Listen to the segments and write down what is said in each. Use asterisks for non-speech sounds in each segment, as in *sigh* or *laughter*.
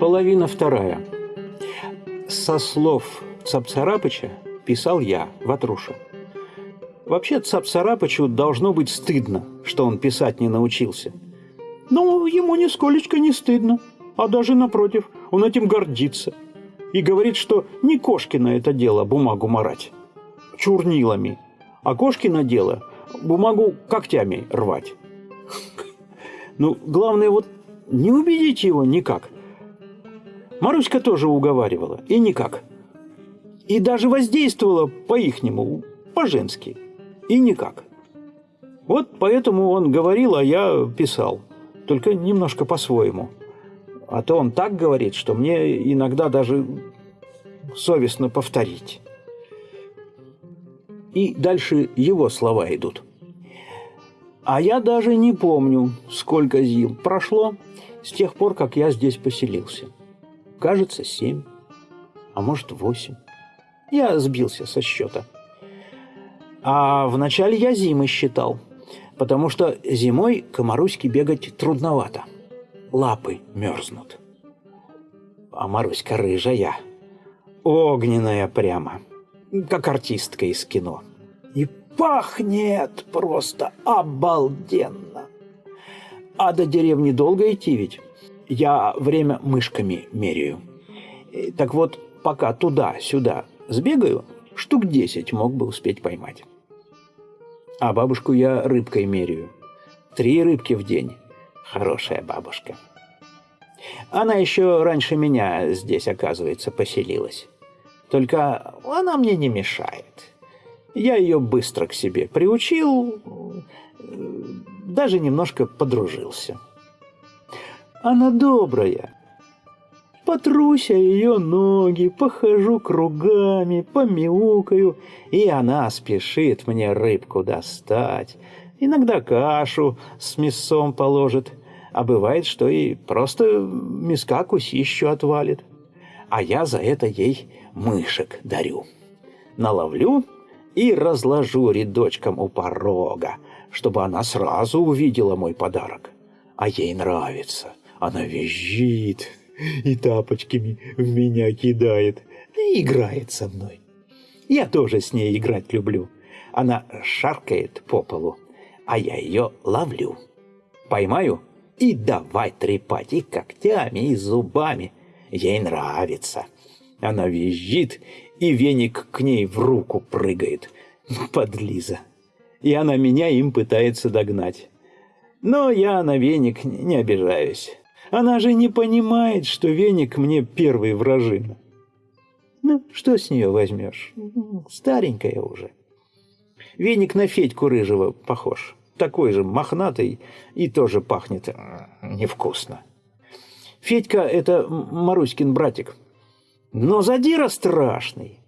Половина вторая. Со слов Цапцарапыча писал я, Ватруша. Вообще Цапцарапычу должно быть стыдно, что он писать не научился. Но ему нисколечко не стыдно, а даже напротив, он этим гордится. И говорит, что не Кошкина это дело бумагу марать чурнилами, а Кошкина дело бумагу когтями рвать. Ну, главное вот не убедить его никак. Маруська тоже уговаривала, и никак. И даже воздействовала по-ихнему, по-женски, и никак. Вот поэтому он говорил, а я писал, только немножко по-своему. А то он так говорит, что мне иногда даже совестно повторить. И дальше его слова идут – а я даже не помню, сколько зил прошло с тех пор, как я здесь поселился. Кажется, семь, а может, восемь. Я сбился со счета. А вначале я зимы считал, потому что зимой комаруське бегать трудновато. Лапы мерзнут. А Маруська рыжая, огненная прямо, как артистка из кино. И пахнет просто обалденно. А до деревни долго идти ведь? Я время мышками меряю. Так вот, пока туда-сюда сбегаю, штук десять мог бы успеть поймать. А бабушку я рыбкой меряю. Три рыбки в день. Хорошая бабушка. Она еще раньше меня здесь, оказывается, поселилась. Только она мне не мешает. Я ее быстро к себе приучил, даже немножко подружился. Она добрая. Потруся ее ноги, похожу кругами, помяукаю, и она спешит мне рыбку достать. Иногда кашу с мясом положит, а бывает, что и просто миска кусищу отвалит. А я за это ей мышек дарю. Наловлю и разложу рядочком у порога, чтобы она сразу увидела мой подарок. А ей нравится. Она визжит и тапочками в меня кидает и играет со мной. Я тоже с ней играть люблю. Она шаркает по полу, а я ее ловлю. Поймаю и давай трепать и когтями, и зубами. Ей нравится. Она визжит и веник к ней в руку прыгает. Подлиза. И она меня им пытается догнать. Но я на веник не обижаюсь. Она же не понимает, что веник мне первый вражина. Ну, что с нее возьмешь? Старенькая уже. Веник на Федьку Рыжего похож. Такой же мохнатый и тоже пахнет невкусно. Федька – это Маруськин братик – но задира страшный.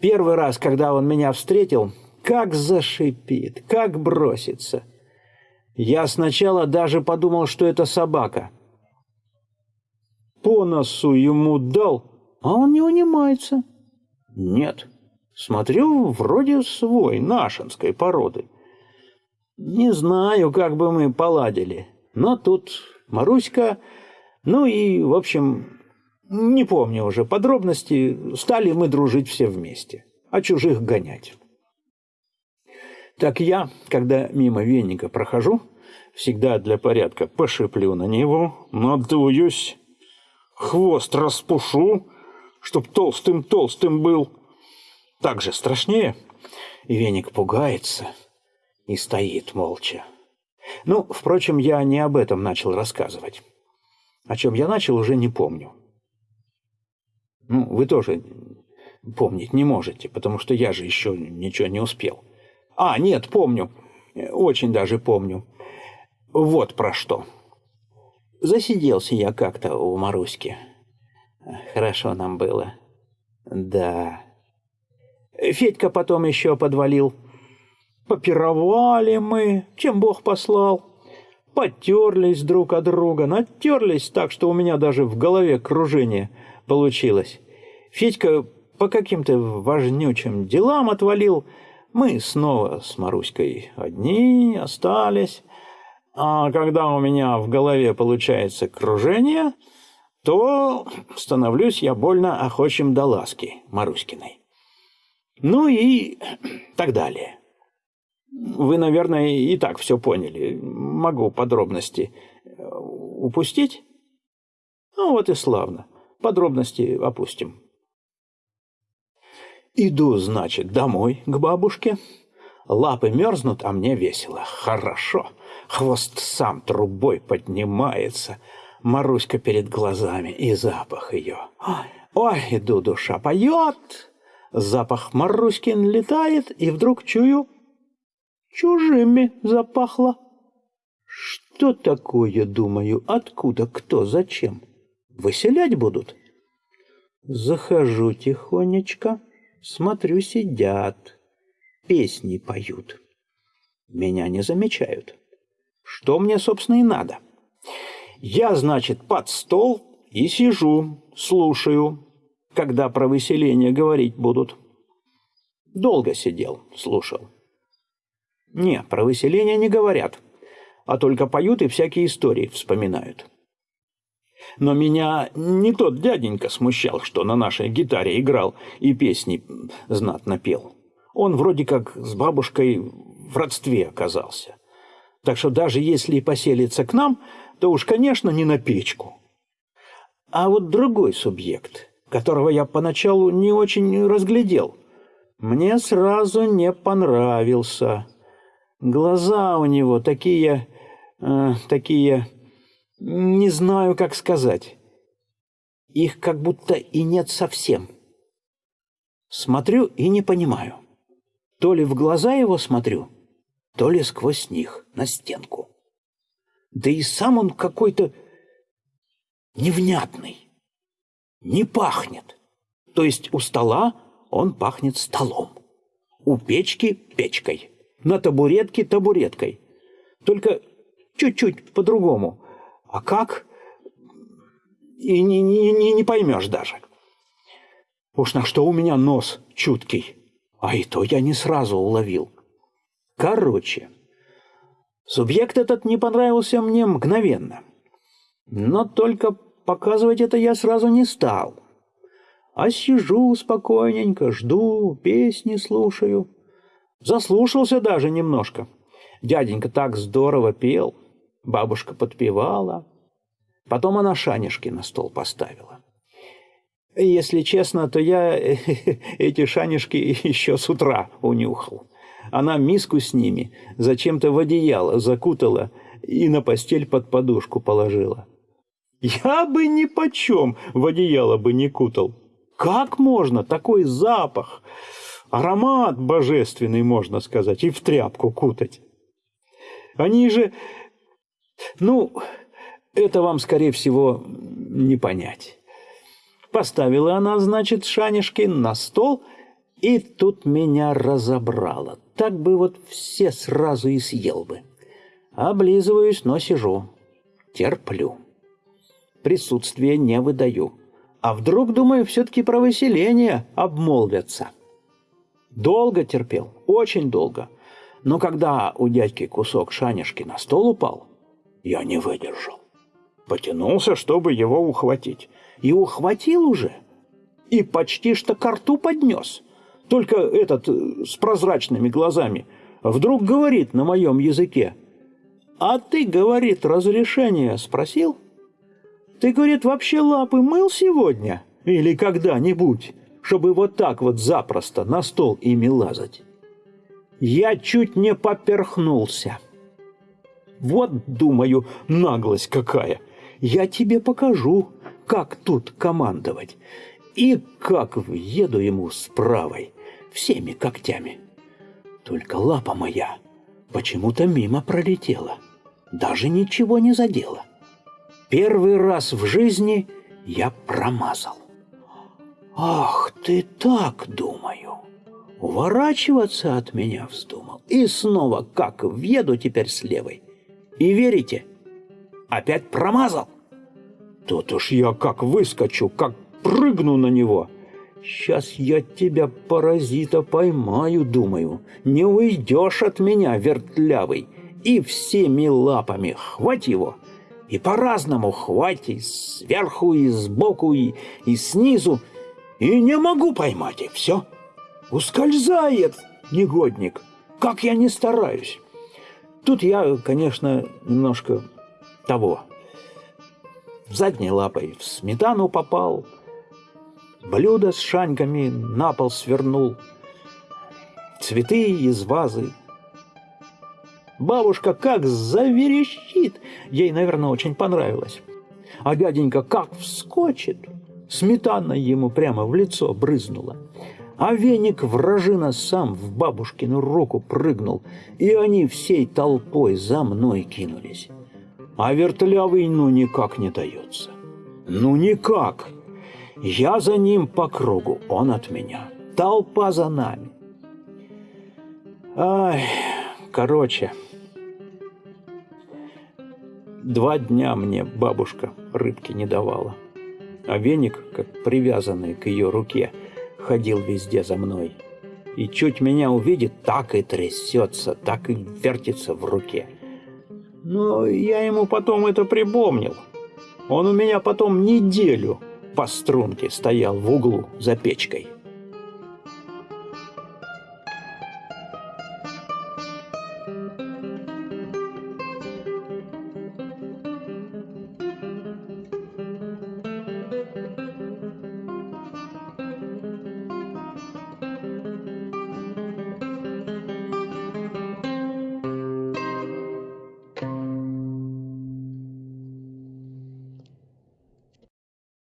Первый раз, когда он меня встретил, как зашипит, как бросится. Я сначала даже подумал, что это собака. По носу ему дал, а он не унимается. Нет, смотрю, вроде свой, нашинской породы. Не знаю, как бы мы поладили, но тут Маруська, ну и, в общем, не помню уже подробности, стали мы дружить все вместе, а чужих гонять. Так я, когда мимо веника прохожу, всегда для порядка пошиплю на него, надуюсь, хвост распушу, чтоб толстым-толстым был. Так же страшнее. И веник пугается и стоит молча. Ну, впрочем, я не об этом начал рассказывать. О чем я начал, уже не помню. Ну, вы тоже помнить не можете, потому что я же еще ничего не успел. А, нет, помню. Очень даже помню. Вот про что. Засиделся я как-то у Маруськи. Хорошо нам было. Да. Федька потом еще подвалил. Попировали мы, чем Бог послал. Потерлись друг от друга, натерлись так, что у меня даже в голове кружение – получилось. Федька по каким-то важнючим делам отвалил. Мы снова с Маруськой одни остались. А когда у меня в голове получается кружение, то становлюсь я больно охочим до ласки Маруськиной. Ну и так далее. Вы, наверное, и так все поняли. Могу подробности э, упустить? Ну вот и славно. Подробности опустим. Иду, значит, домой к бабушке. Лапы мерзнут, а мне весело. Хорошо. Хвост сам трубой поднимается. Маруська перед глазами и запах ее. Ой, иду, душа поет. Запах Маруськин летает, и вдруг чую, чужими запахло. Что такое, думаю, откуда, кто, зачем? Выселять будут? Захожу тихонечко, смотрю, сидят, песни поют. Меня не замечают. Что мне, собственно, и надо? Я, значит, под стол и сижу, слушаю, когда про выселение говорить будут. Долго сидел, слушал. Не, про выселение не говорят, а только поют и всякие истории вспоминают. Но меня не тот дяденька смущал, что на нашей гитаре играл и песни знатно пел. Он вроде как с бабушкой в родстве оказался. Так что даже если и поселится к нам, то уж, конечно, не на печку. А вот другой субъект, которого я поначалу не очень разглядел, мне сразу не понравился. Глаза у него такие... Э, такие... Не знаю, как сказать. Их как будто и нет совсем. Смотрю и не понимаю. То ли в глаза его смотрю, то ли сквозь них на стенку. Да и сам он какой-то невнятный, не пахнет. То есть у стола он пахнет столом, у печки – печкой, на табуретке – табуреткой. Только чуть-чуть по-другому – а как? И не, не, не, не поймешь даже. Уж на что у меня нос чуткий. А и то я не сразу уловил. Короче, субъект этот не понравился мне мгновенно. Но только показывать это я сразу не стал. А сижу спокойненько, жду, песни слушаю. Заслушался даже немножко. Дяденька так здорово пел. Бабушка подпевала. Потом она шанишки на стол поставила. Если честно, то я *laughs* эти шанишки еще с утра унюхал. Она миску с ними зачем-то в одеяло закутала и на постель под подушку положила. Я бы ни почем в одеяло бы не кутал. Как можно такой запах, аромат божественный, можно сказать, и в тряпку кутать? Они же ну, это вам, скорее всего, не понять. Поставила она, значит, шанишки на стол, и тут меня разобрала. Так бы вот все сразу и съел бы. Облизываюсь, но сижу. Терплю. Присутствие не выдаю. А вдруг, думаю, все-таки про выселение обмолвятся. Долго терпел, очень долго. Но когда у дядьки кусок шанишки на стол упал, я не выдержал. Потянулся, чтобы его ухватить. И ухватил уже. И почти что к рту поднес. Только этот э, с прозрачными глазами вдруг говорит на моем языке. «А ты, — говорит, — разрешение спросил? Ты, — говорит, — вообще лапы мыл сегодня? Или когда-нибудь, чтобы вот так вот запросто на стол ими лазать?» Я чуть не поперхнулся. Вот, думаю, наглость какая. Я тебе покажу, как тут командовать. И как въеду ему с правой, всеми когтями. Только лапа моя почему-то мимо пролетела. Даже ничего не задела. Первый раз в жизни я промазал. Ах ты так, думаю. Уворачиваться от меня вздумал. И снова как въеду теперь с левой. И верите? Опять промазал. Тут уж я как выскочу, как прыгну на него. Сейчас я тебя, паразита, поймаю, думаю. Не уйдешь от меня, вертлявый. И всеми лапами хвать его И по-разному хватит, сверху, и сбоку, и, и снизу. И не могу поймать, и все. Ускользает негодник, как я не стараюсь. Тут я, конечно, немножко того. Задней лапой в сметану попал, блюдо с шаньками на пол свернул, цветы из вазы. Бабушка как заверещит, ей, наверное, очень понравилось. А дяденька как вскочит, сметана ему прямо в лицо брызнула. А веник вражина сам в бабушкину руку прыгнул, и они всей толпой за мной кинулись. А вертлявый ну никак не дается. Ну никак. Я за ним по кругу, он от меня. Толпа за нами. Ай, короче, два дня мне бабушка рыбки не давала. А веник, как привязанный к ее руке, ходил везде за мной. И чуть меня увидит, так и трясется, так и вертится в руке. Но я ему потом это припомнил. Он у меня потом неделю по струнке стоял в углу за печкой.